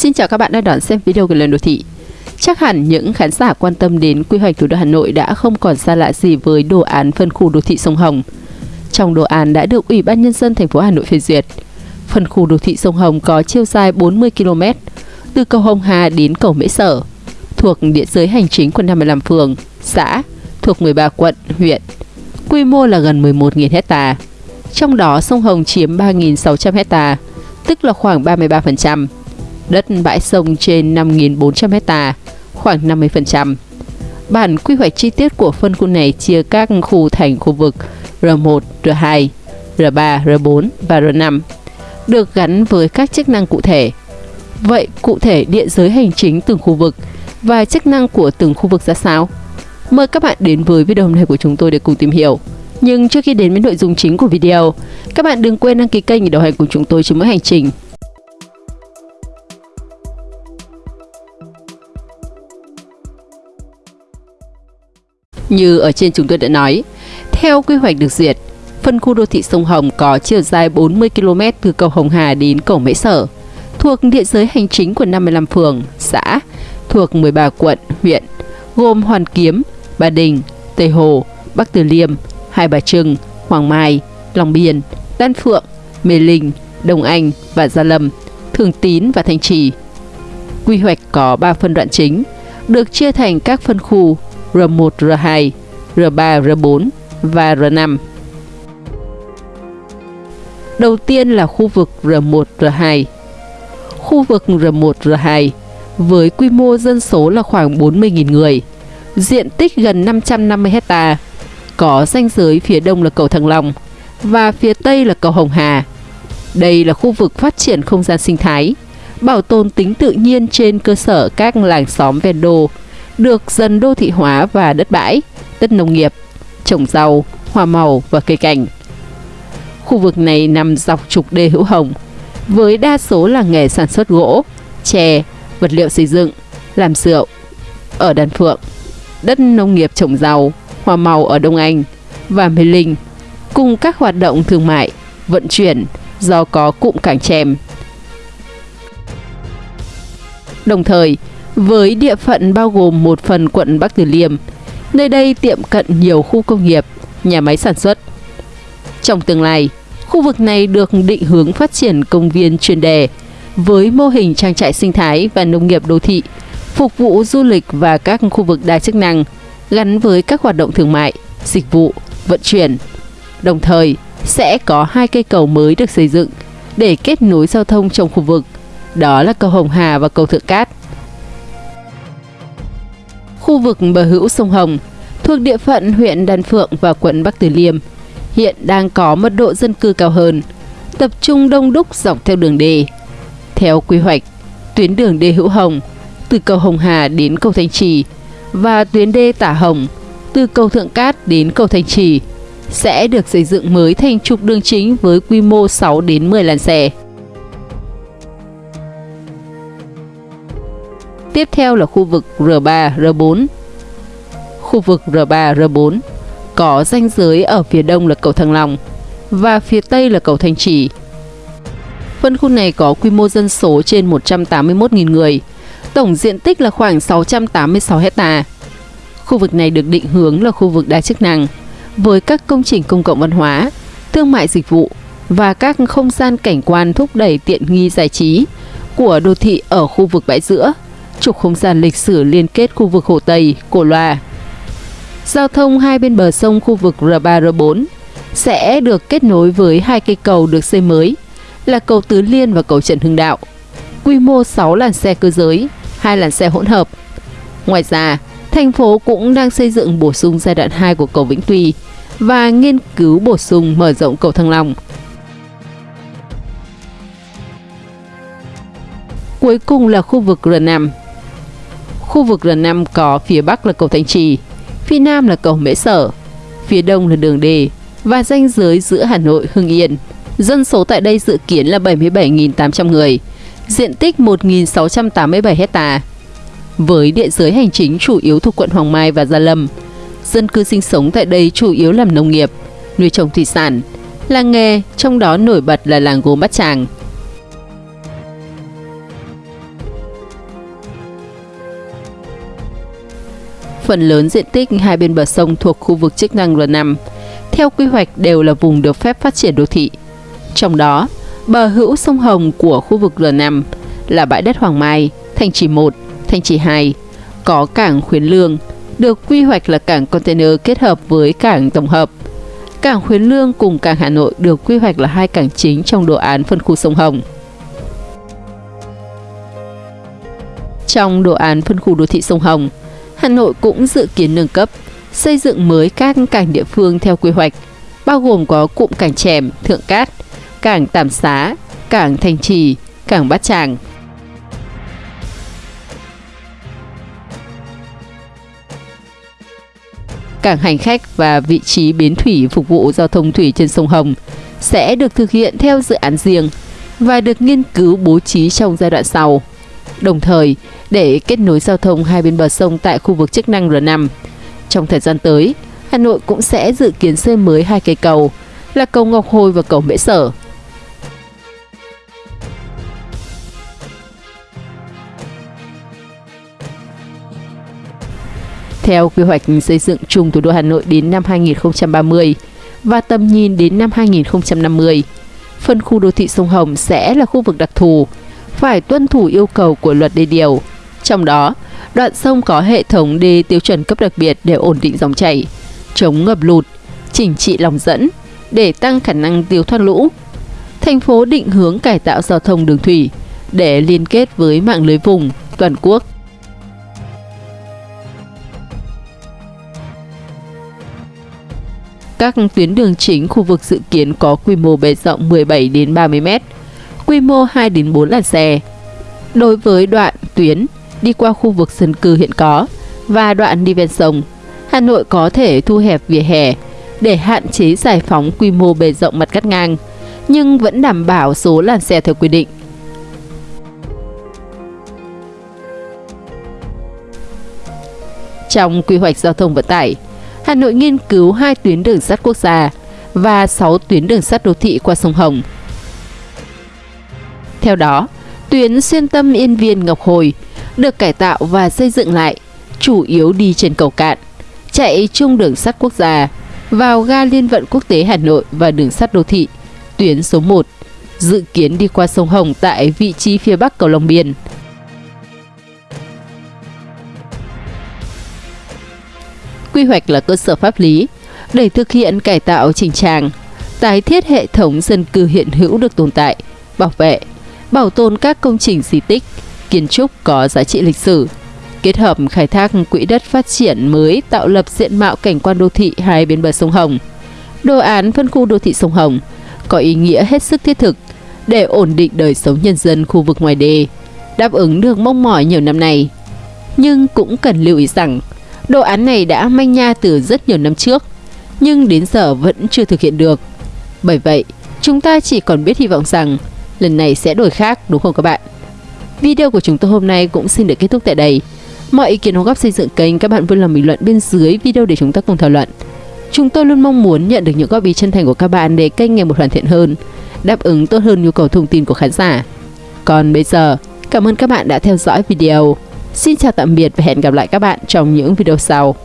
Xin chào các bạn đang đón xem video của Lần Đô Thị. Chắc hẳn những khán giả quan tâm đến quy hoạch thủ đô Hà Nội đã không còn xa lạ gì với đồ án phân khu đô thị sông Hồng. Trong đồ án đã được Ủy ban Nhân dân thành phố Hà Nội phê duyệt. Phân khu đô thị sông Hồng có chiều dài 40 km, từ cầu Hồng Hà đến cầu Mễ Sở, thuộc địa giới hành chính của 55 phường, xã, thuộc 13 quận, huyện. Quy mô là gần 11.000 hecta. Trong đó sông Hồng chiếm 3.600 hecta, tức là khoảng 33%. Đất bãi sông trên 5.400 hecta, khoảng 50%. Bản quy hoạch chi tiết của phân khu này chia các khu thành khu vực R1, R2, R3, R4 và R5, được gắn với các chức năng cụ thể. Vậy cụ thể địa giới hành chính từng khu vực và chức năng của từng khu vực ra sao? Mời các bạn đến với video hôm nay của chúng tôi để cùng tìm hiểu. Nhưng trước khi đến với nội dung chính của video, các bạn đừng quên đăng ký kênh để đồng hành cùng chúng tôi trên mỗi hành trình. Như ở trên chúng tôi đã nói, theo quy hoạch được duyệt, phân khu đô thị sông Hồng có chiều dài 40 km từ cầu Hồng Hà đến cầu Mễ Sở, thuộc địa giới hành chính của 55 phường, xã, thuộc 13 quận, huyện, gồm Hoàn Kiếm, Ba Đình, Tây Hồ, Bắc Từ Liêm, Hai Bà Trưng, Hoàng Mai, Long Biên, Đan Phượng, Mê Linh, Đồng Anh và Gia Lâm, Thường Tín và Thanh Trì. Quy hoạch có 3 phân đoạn chính, được chia thành các phân khu R1, R2, R3, R4 và R5. Đầu tiên là khu vực R1, R2. Khu vực R1, R2 với quy mô dân số là khoảng 40.000 người, diện tích gần 550 hecta, có ranh giới phía đông là cầu Thăng Long và phía tây là cầu Hồng Hà. Đây là khu vực phát triển không gian sinh thái, bảo tồn tính tự nhiên trên cơ sở các làng xóm ven đô, được dần đô thị hóa và đất bãi, đất nông nghiệp, trồng rau, hoa màu và cây cảnh. Khu vực này nằm dọc trục đê hữu hồng, với đa số là nghề sản xuất gỗ, chè, vật liệu xây dựng, làm rượu. Ở Đan Phượng, đất nông nghiệp trồng rau, hoa màu ở Đông Anh và Mê Linh, cùng các hoạt động thương mại, vận chuyển do có cụm cảng chèm. Đồng thời, với địa phận bao gồm một phần quận Bắc Từ Liêm, nơi đây tiệm cận nhiều khu công nghiệp, nhà máy sản xuất. Trong tương lai, khu vực này được định hướng phát triển công viên chuyên đề với mô hình trang trại sinh thái và nông nghiệp đô thị, phục vụ du lịch và các khu vực đa chức năng gắn với các hoạt động thương mại, dịch vụ, vận chuyển. Đồng thời, sẽ có hai cây cầu mới được xây dựng để kết nối giao thông trong khu vực, đó là cầu Hồng Hà và cầu Thượng Cát. Khu vực bờ hữu sông Hồng thuộc địa phận huyện Đan Phượng và quận Bắc Từ Liêm hiện đang có mật độ dân cư cao hơn, tập trung đông đúc dọc theo đường đê. Theo quy hoạch, tuyến đường đê hữu Hồng từ cầu Hồng Hà đến cầu Thanh Trì và tuyến đê Tả Hồng từ cầu Thượng Cát đến cầu Thanh Trì sẽ được xây dựng mới thành trục đường chính với quy mô 6 đến 10 làn xe. Tiếp theo là khu vực R3, R4. Khu vực R3, R4 có ranh giới ở phía đông là cầu Thăng Long và phía tây là cầu Thanh Trì. Phân khu này có quy mô dân số trên 181.000 người, tổng diện tích là khoảng 686 hecta. Khu vực này được định hướng là khu vực đa chức năng, với các công trình công cộng văn hóa, thương mại dịch vụ và các không gian cảnh quan thúc đẩy tiện nghi giải trí của đô thị ở khu vực bãi giữa, trục không gian lịch sử liên kết khu vực Hồ Tây, Cổ Loa. Giao thông hai bên bờ sông khu vực R3, R4 sẽ được kết nối với hai cây cầu được xây mới là cầu Tứ Liên và cầu Trần Hưng Đạo. Quy mô 6 làn xe cơ giới, hai làn xe hỗn hợp. Ngoài ra, thành phố cũng đang xây dựng bổ sung giai đoạn 2 của cầu Vĩnh Tuy và nghiên cứu bổ sung mở rộng cầu Thăng Long. Cuối cùng là khu vực R5. Khu vực R5 có phía Bắc là cầu Thanh Trì, phía Nam là cầu Mễ Sở, phía Đông là đường đề và ranh giới giữa Hà Nội, Hưng Yên. Dân số tại đây dự kiến là 77.800 người, diện tích 1.687 hecta. Với địa giới hành chính chủ yếu thuộc quận Hoàng Mai và Gia Lâm, dân cư sinh sống tại đây chủ yếu làm nông nghiệp, nuôi trồng thủy sản, làng nghề, trong đó nổi bật là làng gốm Bát Tràng. Phần lớn diện tích hai bên bờ sông thuộc khu vực chức năng R5 theo quy hoạch đều là vùng được phép phát triển đô thị. Trong đó, bờ hữu sông Hồng của khu vực R5 là bãi đất Hoàng Mai, Thành Trì 1, Thành Trì 2, có cảng Khuyến Lương, được quy hoạch là cảng container kết hợp với cảng tổng hợp. Cảng Khuyến Lương cùng cảng Hà Nội được quy hoạch là hai cảng chính trong đồ án phân khu sông Hồng. Trong đồ án phân khu đô thị sông Hồng, Hà Nội cũng dự kiến nâng cấp, xây dựng mới các cảng địa phương theo quy hoạch, bao gồm có cụm cảng Trèm, Thượng Cát, cảng Tàm Xá, cảng Thành Trì, cảng Bát Tràng. Cảng hành khách và vị trí bến thủy phục vụ giao thông thủy trên sông Hồng sẽ được thực hiện theo dự án riêng và được nghiên cứu bố trí trong giai đoạn sau. Đồng thời, để kết nối giao thông hai bên bờ sông tại khu vực chức năng R5. Trong thời gian tới, Hà Nội cũng sẽ dự kiến xây mới hai cây cầu là cầu Ngọc Hồi và cầu Mễ Sở. Theo quy hoạch xây dựng chung thủ đô Hà Nội đến năm 2030 và tầm nhìn đến năm 2050, phân khu đô thị sông Hồng sẽ là khu vực đặc thù, phải tuân thủ yêu cầu của luật đê điều. Trong đó, đoạn sông có hệ thống đê tiêu chuẩn cấp đặc biệt để ổn định dòng chảy, chống ngập lụt, chỉnh trị lòng dẫn để tăng khả năng tiêu thoát lũ. Thành phố định hướng cải tạo giao thông đường thủy để liên kết với mạng lưới vùng toàn quốc. Các tuyến đường chính khu vực dự kiến có quy mô bề rộng 17 đến 30 m, quy mô 2 đến 4 làn xe. Đối với đoạn tuyến đi qua khu vực dân cư hiện có và đoạn đi ven sông, Hà Nội có thể thu hẹp vỉa hè để hạn chế giải phóng quy mô bề rộng mặt cắt ngang, nhưng vẫn đảm bảo số làn xe theo quy định. Trong quy hoạch giao thông vận tải, Hà Nội nghiên cứu hai tuyến đường sắt quốc gia và 6 tuyến đường sắt đô thị qua sông Hồng. Theo đó, tuyến xuyên tâm Yên Viên Ngọc Hồi được cải tạo và xây dựng lại, chủ yếu đi trên cầu cạn, chạy chung đường sắt quốc gia, vào ga liên vận quốc tế Hà Nội và đường sắt đô thị, tuyến số 1, dự kiến đi qua sông Hồng tại vị trí phía bắc cầu Long Biên. Quy hoạch là cơ sở pháp lý để thực hiện cải tạo chỉnh trang, tái thiết hệ thống dân cư hiện hữu được tồn tại, bảo vệ, bảo tồn các công trình di tích, kiến trúc có giá trị lịch sử, kết hợp khai thác quỹ đất phát triển mới tạo lập diện mạo cảnh quan đô thị hai bên bờ sông Hồng. Đồ án phân khu đô thị sông Hồng có ý nghĩa hết sức thiết thực để ổn định đời sống nhân dân khu vực ngoài đê, đáp ứng được mong mỏi nhiều năm nay. Nhưng cũng cần lưu ý rằng, đồ án này đã manh nha từ rất nhiều năm trước, nhưng đến giờ vẫn chưa thực hiện được. Bởi vậy, chúng ta chỉ còn biết hy vọng rằng lần này sẽ đổi khác đúng không các bạn? Video của chúng tôi hôm nay cũng xin được kết thúc tại đây. Mọi ý kiến đóng góp xây dựng kênh các bạn vui lòng bình luận bên dưới video để chúng ta cùng thảo luận. Chúng tôi luôn mong muốn nhận được những góp ý chân thành của các bạn để kênh ngày một hoàn thiện hơn, đáp ứng tốt hơn nhu cầu thông tin của khán giả. Còn bây giờ, cảm ơn các bạn đã theo dõi video. Xin chào tạm biệt và hẹn gặp lại các bạn trong những video sau.